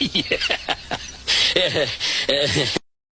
yeah.